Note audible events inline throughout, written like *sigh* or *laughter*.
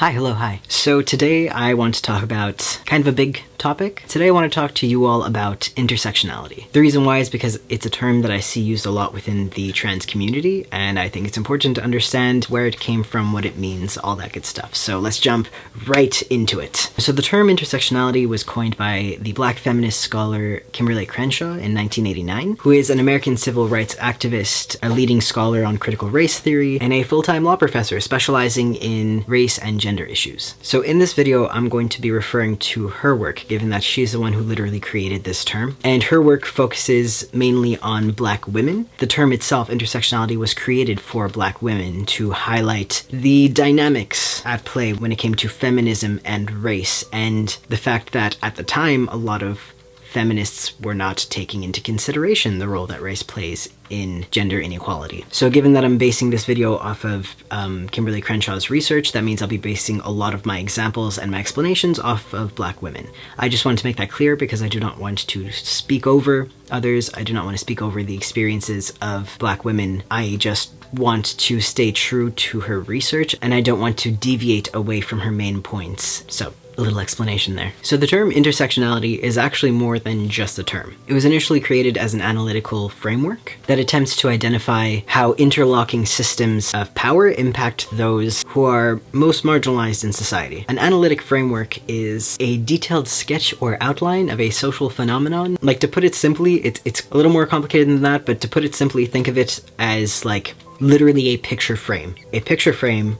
Hi, hello, hi. So today I want to talk about kind of a big topic. Today I want to talk to you all about intersectionality. The reason why is because it's a term that I see used a lot within the trans community, and I think it's important to understand where it came from, what it means, all that good stuff. So let's jump right into it. So the term intersectionality was coined by the black feminist scholar Kimberlé Crenshaw in 1989, who is an American civil rights activist, a leading scholar on critical race theory, and a full-time law professor specializing in race and gender issues. So in this video, I'm going to be referring to her work given that she's the one who literally created this term. And her work focuses mainly on black women. The term itself, intersectionality, was created for black women to highlight the dynamics at play when it came to feminism and race, and the fact that at the time, a lot of feminists were not taking into consideration the role that race plays in gender inequality. So given that I'm basing this video off of um, Kimberlé Crenshaw's research, that means I'll be basing a lot of my examples and my explanations off of black women. I just wanted to make that clear because I do not want to speak over others. I do not want to speak over the experiences of black women. I just want to stay true to her research and I don't want to deviate away from her main points. So little explanation there. So the term intersectionality is actually more than just a term. It was initially created as an analytical framework that attempts to identify how interlocking systems of power impact those who are most marginalized in society. An analytic framework is a detailed sketch or outline of a social phenomenon. Like to put it simply, it's, it's a little more complicated than that, but to put it simply, think of it as like literally a picture frame. A picture frame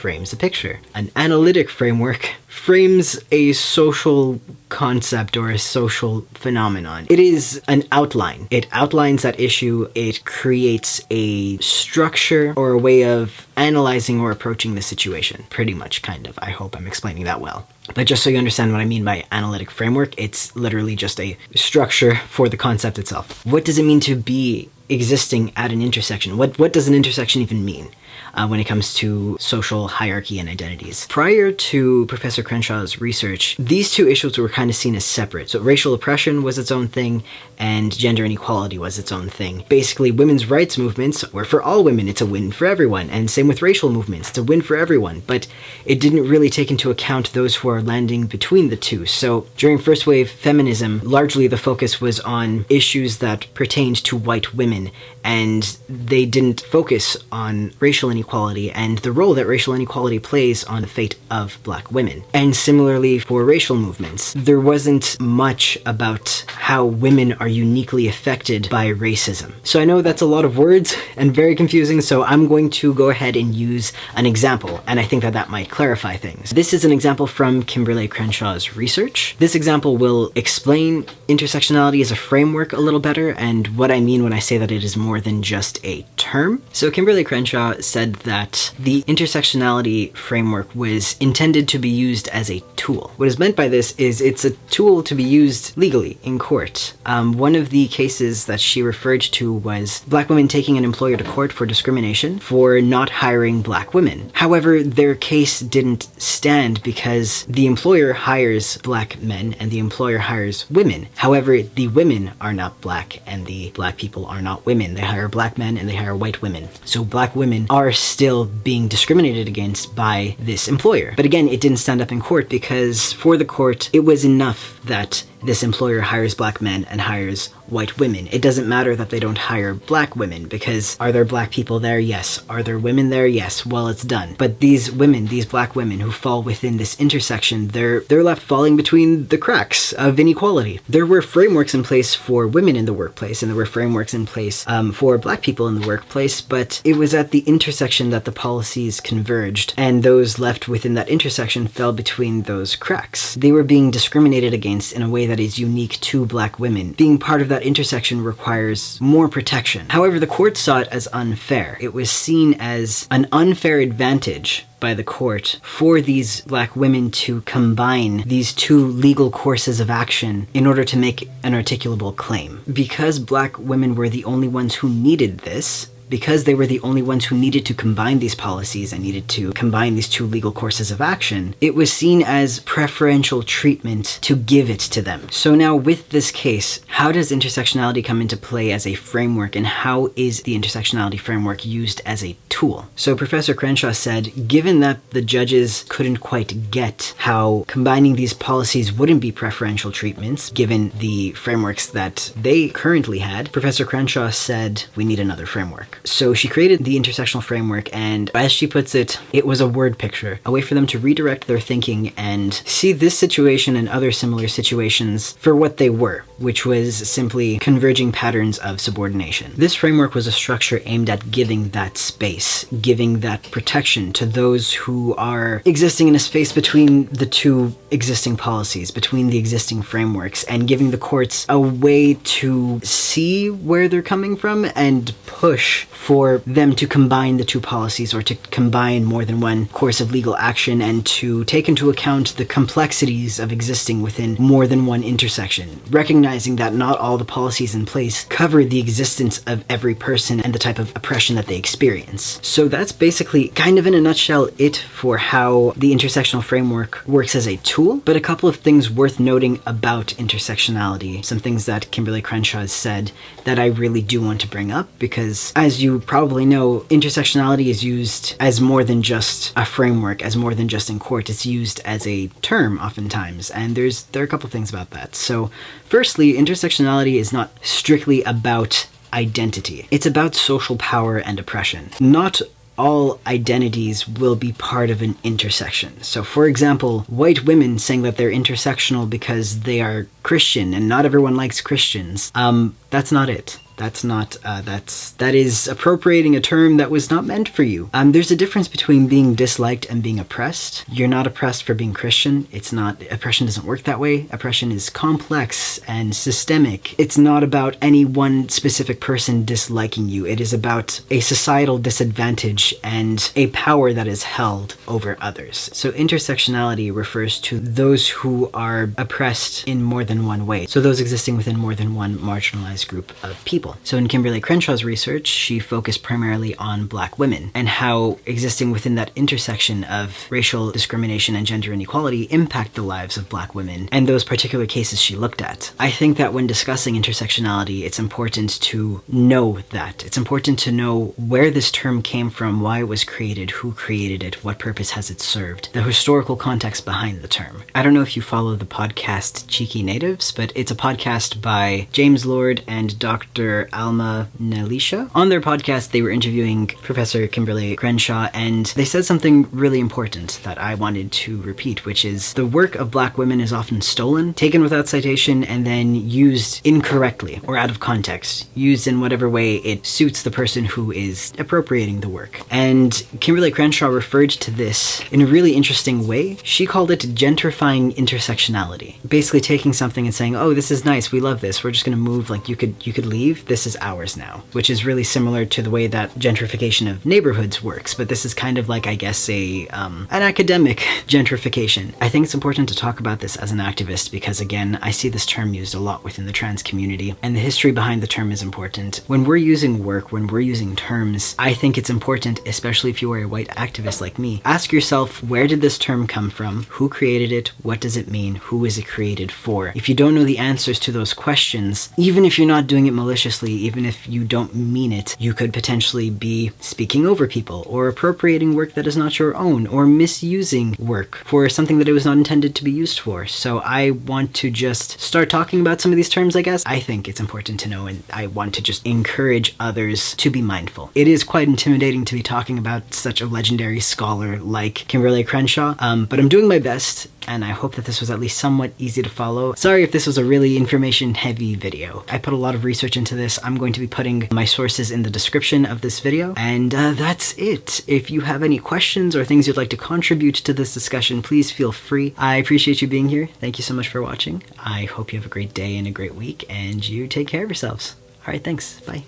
frames a picture. An analytic framework frames a social concept or a social phenomenon. It is an outline. It outlines that issue. It creates a structure or a way of analyzing or approaching the situation. Pretty much, kind of. I hope I'm explaining that well. But just so you understand what I mean by analytic framework, it's literally just a structure for the concept itself. What does it mean to be existing at an intersection? What, what does an intersection even mean? Uh, when it comes to social hierarchy and identities. Prior to Professor Crenshaw's research, these two issues were kind of seen as separate. So racial oppression was its own thing, and gender inequality was its own thing. Basically, women's rights movements were for all women, it's a win for everyone, and same with racial movements, it's a win for everyone, but it didn't really take into account those who are landing between the two. So during first wave feminism, largely the focus was on issues that pertained to white women, and they didn't focus on racial inequality inequality and the role that racial inequality plays on the fate of black women. And similarly for racial movements, there wasn't much about how women are uniquely affected by racism. So I know that's a lot of words and very confusing, so I'm going to go ahead and use an example, and I think that that might clarify things. This is an example from Kimberlé Crenshaw's research. This example will explain intersectionality as a framework a little better, and what I mean when I say that it is more than just a term. So Kimberlé Crenshaw said said that the intersectionality framework was intended to be used as a tool. What is meant by this is it's a tool to be used legally in court. Um, one of the cases that she referred to was black women taking an employer to court for discrimination for not hiring black women. However, their case didn't stand because the employer hires black men and the employer hires women. However, the women are not black and the black people are not women. They hire black men and they hire white women. So black women are still being discriminated against by this employer. But again, it didn't stand up in court because for the court, it was enough that this employer hires black men and hires white women. It doesn't matter that they don't hire black women because are there black people there? Yes. Are there women there? Yes. Well, it's done. But these women, these black women who fall within this intersection, they're they're left falling between the cracks of inequality. There were frameworks in place for women in the workplace and there were frameworks in place um, for black people in the workplace, but it was at the intersection that the policies converged and those left within that intersection fell between those cracks. They were being discriminated against in a way that is unique to black women. Being part of that intersection requires more protection. However, the court saw it as unfair. It was seen as an unfair advantage by the court for these black women to combine these two legal courses of action in order to make an articulable claim. Because black women were the only ones who needed this, because they were the only ones who needed to combine these policies and needed to combine these two legal courses of action, it was seen as preferential treatment to give it to them. So now with this case, how does intersectionality come into play as a framework and how is the intersectionality framework used as a tool? So Professor Crenshaw said, given that the judges couldn't quite get how combining these policies wouldn't be preferential treatments, given the frameworks that they currently had, Professor Crenshaw said, we need another framework. So she created the intersectional framework and as she puts it, it was a word picture, a way for them to redirect their thinking and see this situation and other similar situations for what they were, which was simply converging patterns of subordination. This framework was a structure aimed at giving that space, giving that protection to those who are existing in a space between the two existing policies, between the existing frameworks, and giving the courts a way to see where they're coming from and push for them to combine the two policies or to combine more than one course of legal action and to take into account the complexities of existing within more than one intersection, recognizing that not all the policies in place cover the existence of every person and the type of oppression that they experience. So that's basically kind of in a nutshell it for how the intersectional framework works as a tool, but a couple of things worth noting about intersectionality, some things that Kimberlé Crenshaw has said that I really do want to bring up because as you probably know, intersectionality is used as more than just a framework, as more than just in court. It's used as a term oftentimes, and there's there are a couple things about that. So firstly, intersectionality is not strictly about identity. It's about social power and oppression. Not all identities will be part of an intersection. So, for example, white women saying that they're intersectional because they are Christian and not everyone likes Christians, um, that's not it. That's not, uh, that's, that is appropriating a term that was not meant for you. Um, there's a difference between being disliked and being oppressed. You're not oppressed for being Christian. It's not, oppression doesn't work that way. Oppression is complex and systemic. It's not about any one specific person disliking you. It is about a societal disadvantage and a power that is held over others. So intersectionality refers to those who are oppressed in more than one way. So those existing within more than one marginalized group of people people. So in Kimberlé Crenshaw's research, she focused primarily on black women and how existing within that intersection of racial discrimination and gender inequality impact the lives of black women and those particular cases she looked at. I think that when discussing intersectionality, it's important to know that. It's important to know where this term came from, why it was created, who created it, what purpose has it served, the historical context behind the term. I don't know if you follow the podcast Cheeky Natives, but it's a podcast by James Lord and Dr. Alma Nelisha. On their podcast, they were interviewing Professor Kimberlé Crenshaw, and they said something really important that I wanted to repeat, which is the work of black women is often stolen, taken without citation, and then used incorrectly or out of context, used in whatever way it suits the person who is appropriating the work. And Kimberlé Crenshaw referred to this in a really interesting way. She called it gentrifying intersectionality. Basically taking something and saying, oh, this is nice, we love this, we're just gonna move, like you could you could leave, this is ours now, which is really similar to the way that gentrification of neighborhoods works, but this is kind of like, I guess, a um, an academic *laughs* gentrification. I think it's important to talk about this as an activist because, again, I see this term used a lot within the trans community, and the history behind the term is important. When we're using work, when we're using terms, I think it's important, especially if you are a white activist like me, ask yourself, where did this term come from? Who created it? What does it mean? Who is it created for? If you don't know the answers to those questions, even if you're not doing it maliciously, even if you don't mean it, you could potentially be speaking over people or appropriating work that is not your own or misusing work for something that it was not intended to be used for. So I want to just start talking about some of these terms, I guess. I think it's important to know and I want to just encourage others to be mindful. It is quite intimidating to be talking about such a legendary scholar like Kimberlé Crenshaw, um, but I'm doing my best and I hope that this was at least somewhat easy to follow. Sorry if this was a really information heavy video. I put a lot of research into this. I'm going to be putting my sources in the description of this video. And uh, that's it. If you have any questions or things you'd like to contribute to this discussion, please feel free. I appreciate you being here. Thank you so much for watching. I hope you have a great day and a great week and you take care of yourselves. All right, thanks. Bye.